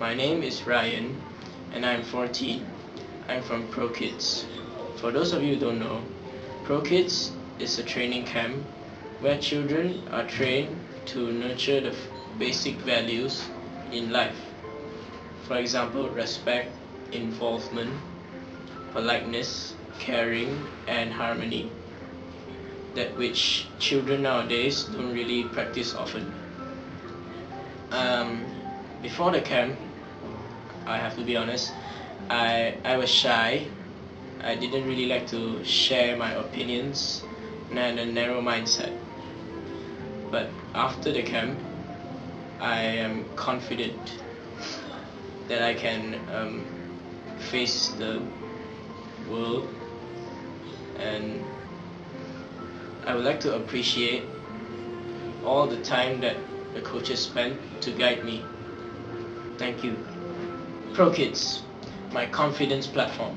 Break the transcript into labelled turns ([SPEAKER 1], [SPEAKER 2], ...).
[SPEAKER 1] My name is Ryan and I'm 14. I'm from ProKids. For those of you who don't know, ProKids is a training camp where children are trained to nurture the basic values in life. For example, respect, involvement, politeness, caring, and harmony. That which children nowadays don't really practice often. Um, before the camp, I have to be honest, I, I was shy. I didn't really like to share my opinions and I had a narrow mindset. But after the camp, I am confident that I can um, face the world and I would like to appreciate all the time that the coaches spent to guide me. Thank you. ProKids, my confidence platform.